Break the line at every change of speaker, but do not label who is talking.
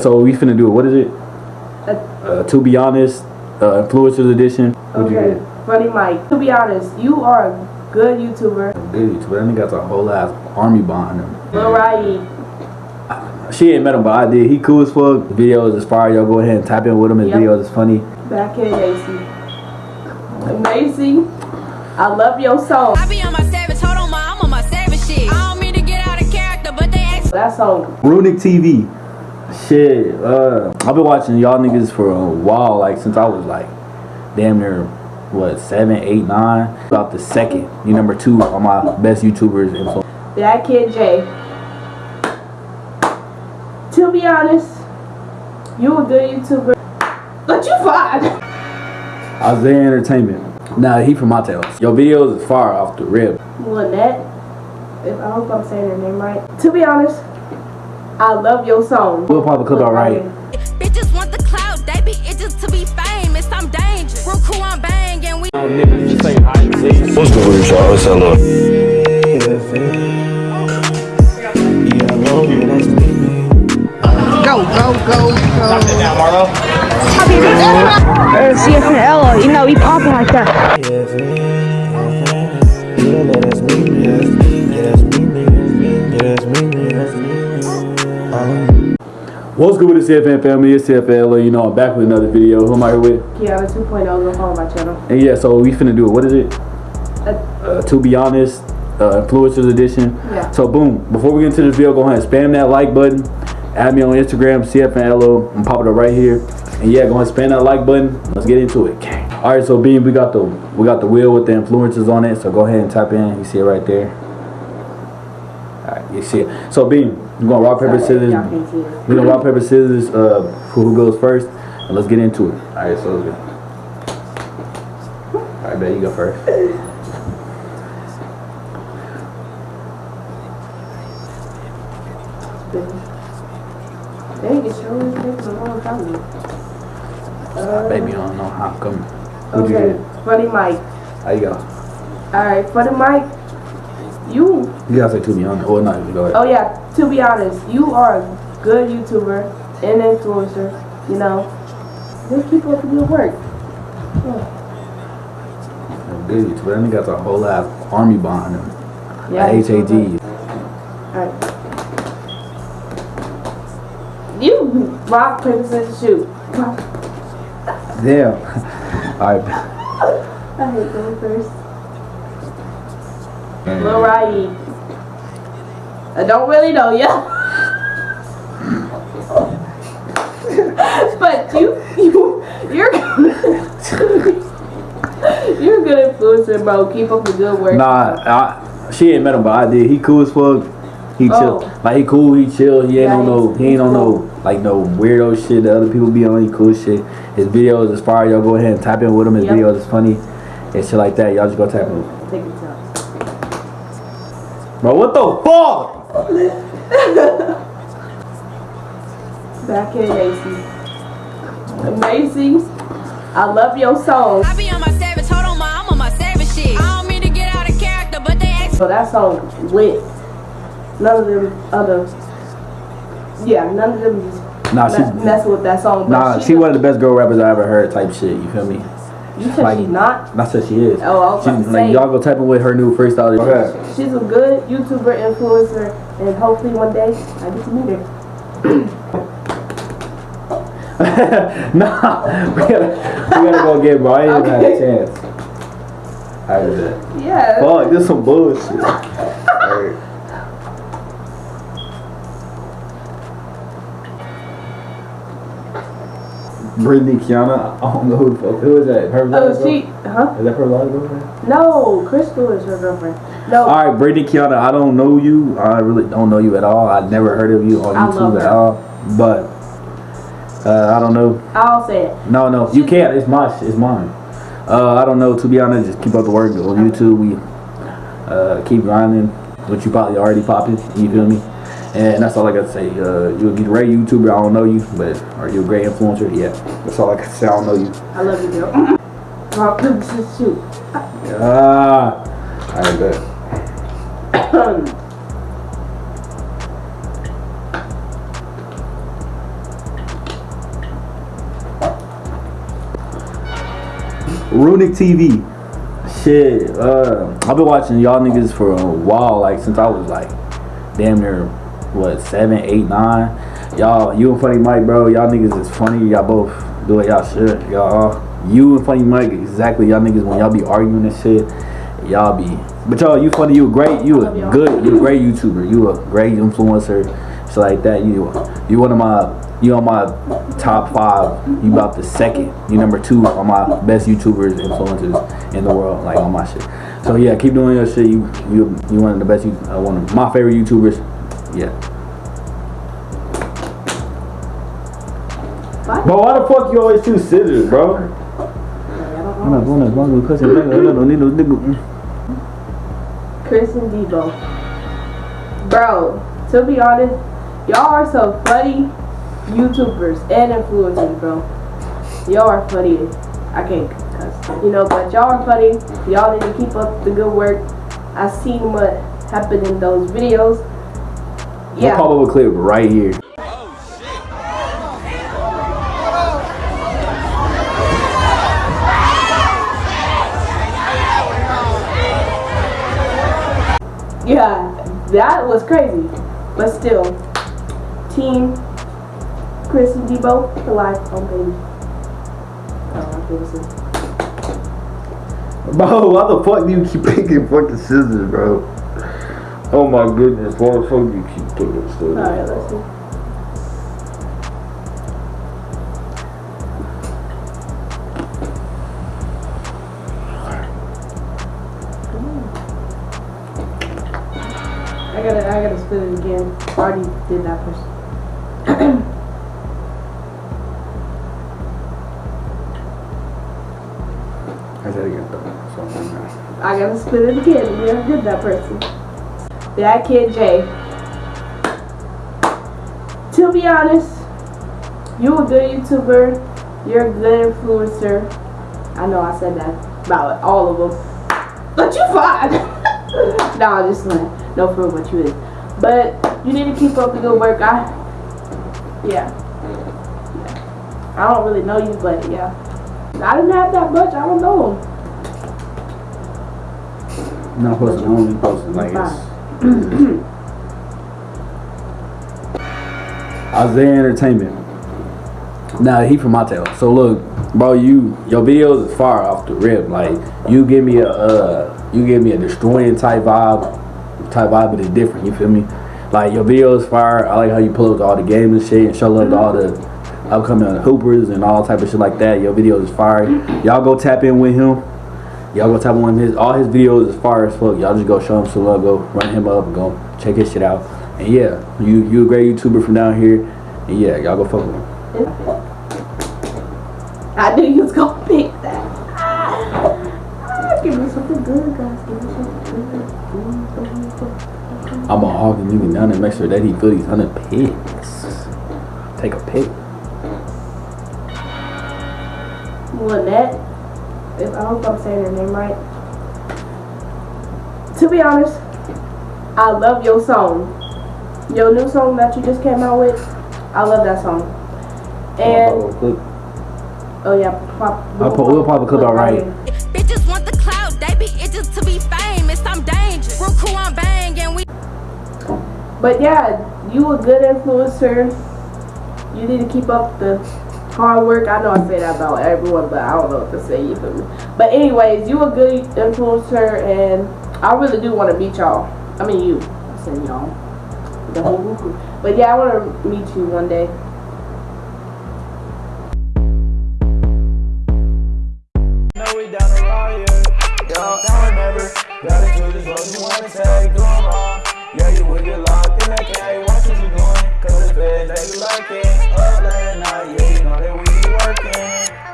So we finna do it. What is it? Uh, to be honest, uh, influencers edition. What'd
Okay,
get?
Funny Mike. To be honest, you are a good YouTuber.
Good YouTuber. That nigga got a whole ass army behind him.
Lil Riley.
She ain't met him, but I did. He cool as fuck. Videos is fire. Y'all go ahead and tap in with him. His
Yep.
videos is funny.
Back in Macy. Macy, I love your song.
I be on my savage, hold on, ma, I'm on my savage shit. I don't mean to get out of character, but they ask
That song.
Runic TV. Shit. Uh, I've been watching y'all niggas for a while. Like since I was like damn near what seven, eight, nine. About the second. You number two on my best YouTubers. influ-
That Kid J. To be honest, you a good YouTuber. But you fine.
Isaiah Entertainment. Nah, he from my tails. Your videos is far off the rib.
Lynette. If I hope I'm saying her name right. To be honest, I love your song.
We'll pop a clip out right.
bitches want the clout, they be itches to be famous. I'm dangerous. Real crew, I'm banging. We
What's good with y'all? It's LO.
Go, go, go, go.
or CFNL, you know, we popping like that.
What's good with the CFN family? It's CFL. You know, I'm back with another video. Who am I here with?
Kiana 2.0, go follow my channel.
And yeah, so we finna do it. What is it? Uh, to be honest, uh, influencers edition.
Yeah.
So boom, before we get into this video, go ahead and spam that like button. Add me on Instagram, CFNLO. I'm popping it right here. And yeah, go ahead and spam that like button. Let's get into it. All right, so Beam, we got the we got the wheel with the influencers on it. So go ahead and type in. You see it right there. All right, you see it. So Beam, we're gonna rock paper scissors.
Y'all can't see it.
We're gonna rock paper scissors. Uh, who who goes first? And let's get into it. All right, so let's go. All right, bet you go first.
Dang, it sure is taking a long time. Uh,
Baby, I don't know how come. Who'd
Okay,
get?
Funny Mike.
How you go?
Alright, Funny Mike, you,
You gotta say to be honest. Or not, go ahead.
oh yeah, to be honest, you are a good YouTuber and influencer, you know. Just keep up the good work.
Good YouTube. That nigga got a whole ass army behind him.
Yeah,
Yeah.
Alright. You rock, paper, scissors, shoot.
Damn. Alright.
I hate going first. Lil. I don't really know ya. but you, you, you're you're a good influencer, bro. Keep up the good work.
Nah, I, she ain't met him, but I did. He cool as fuck. He chill.
Oh.
Like he cool, he chill. He ain't
Yeah,
on no, he ain't on no like no weirdo shit that other people be on. He cool shit. His videos is fire. Y'all go ahead and tap in with him. His
Yep.
videos is funny and shit like that. Y'all just go tap in.
Take it down.
Bro, what the fuck?
Back in Macy. Macy, I love your song.
I be on my savage, hold on, ma, I'm on my savage shit. I don't mean to get out of character, but they ask
So that song lit. None of them other. Yeah, none of them just
Nah,
mess,
she,
mess with that song.
Nah,
she,
she one of the best girl rappers I ever heard. Type shit. You feel me?
You said
like-
she's not.
Not that she is.
Oh, I was
She,
about to
like
say.
y'all go type in with her new freestyle. Okay.
She's a good YouTuber influencer, and hopefully one day I get to meet her.
nah, we gotta, we gotta go get bro. I ain't even had a chance. I did that.
Yeah.
Fuck, this some bullshit. Brittany Kiana, I don't know who the fuck. Who is that? Her
Oh, she, huh?
Is that her last girlfriend?
No, Crystal is her girlfriend. No,
Alright, Brittany Kiana, I don't know you. I really don't know you at all. I never heard of you on
I
YouTube at all. But uh, I don't know.
I'll say it.
No, no, you can't. It's my, it's mine. Uh, I don't know. To be honest, just keep up the work on YouTube. We uh, keep grinding, which you probably already popping. You feel me? And that's all I got to say. Uh, you're a great YouTuber. I don't know you, but are you a great influencer? Yeah. That's all I got to say. I don't know you.
I love you, Bill. Well, just you.
Yeah. I right. Runic TV. Shit, uh, I've been watching y'all niggas for a while, like since I was like damn near what seven, eight, nine. Y'all, you and Funny Mike, bro. Y'all niggas is funny. Y'all both do what y'all should. Y'all, you and Funny Mike, exactly. Y'all niggas when y'all be arguing and shit, y'all be. But y'all, you funny. You great. You a good. You a great YouTuber. You a great influencer. Shit like that. You, you one of my. You on my top five. You about the second. You number two on my best YouTubers, influencers in the world. Like on my shit. So yeah, keep doing your shit. You you you one of the best. You uh, one of my favorite YouTubers. Yeah.
What?
But why the fuck you always choose scissors, bro? I'm not going to bungalow cussing. I don't need no nigga. Mm.
Chris and Debo. Bro, to be honest, y'all are so funny YouTubers and influencers, bro. Y'all are funny. I can't cuss, you know, but y'all are funny. Y'all need to keep up the good work. I seen what happened in those videos.
We'll
Yeah.
pop up a clip right here.
Yeah, that was crazy. But still, team Chris and Debo for life on baby. Oh, I feel the same.
Bro, why the fuck do you keep picking fucking scissors, bro? Oh my goodness, why the fuck do you keep picking scissors?
Alright, let's see. I gotta, I gotta spit it again. I Already did that first.
I said again, though. So, I'm
I gotta spit it again. We already did that person. That kid Jay. To be honest, you a good YouTuber. You're a good influencer. I know I said that about all of them. But you fine. no, I'm just like, no for what you is. But you need to keep up the good work. I, yeah. yeah. I don't really know you, but yeah. I didn't have that much. I don't know him.
not supposed to only posting like. Isaiah Entertainment. Now he from my tail. So look, bro, you your videos is far off the rip. Like you give me a uh, you give me a destroying type vibe, type vibe, but it's different. You feel me? Like your videos fire. I like how you pull up to all the games and shit and show love to all the upcoming hoopers and all type of shit like that. Your videos is fire. Y'all go tap in with him. Y'all go tap with his all his videos is fire as fuck. Y'all just go show him some love. Go run him up go check his shit out. And yeah, you you a great YouTuber from down here. And yeah, y'all go fuck with him.
I knew you was gonna pick that. Ah, ah, give me something good, guys. Give me something good.
I'm gonna hog the nigga down and make sure that he feel these hundred picks. Take a pick.
Lynette, if I hope I'm saying her name right. To be honest, I love your song. Your new song that you just came out with, I love that song. And oh yeah, pop.
I'll put- we'll pop a clip out right.
Bitches want the clout, they be itches to be famous. I'm dangerous. Real crew on bang and we
But yeah, you a good influencer. You need to keep up the hard work. I know I say that about everyone, but I don't know what to say. Me? But anyways, you a good influencer, and I really do want to meet y'all. I mean you. I said y'all. The whole group. But yeah, I want to meet you one day.
yeah. You would get locked in said that you like it. Up late at night, yeah, you know that we working.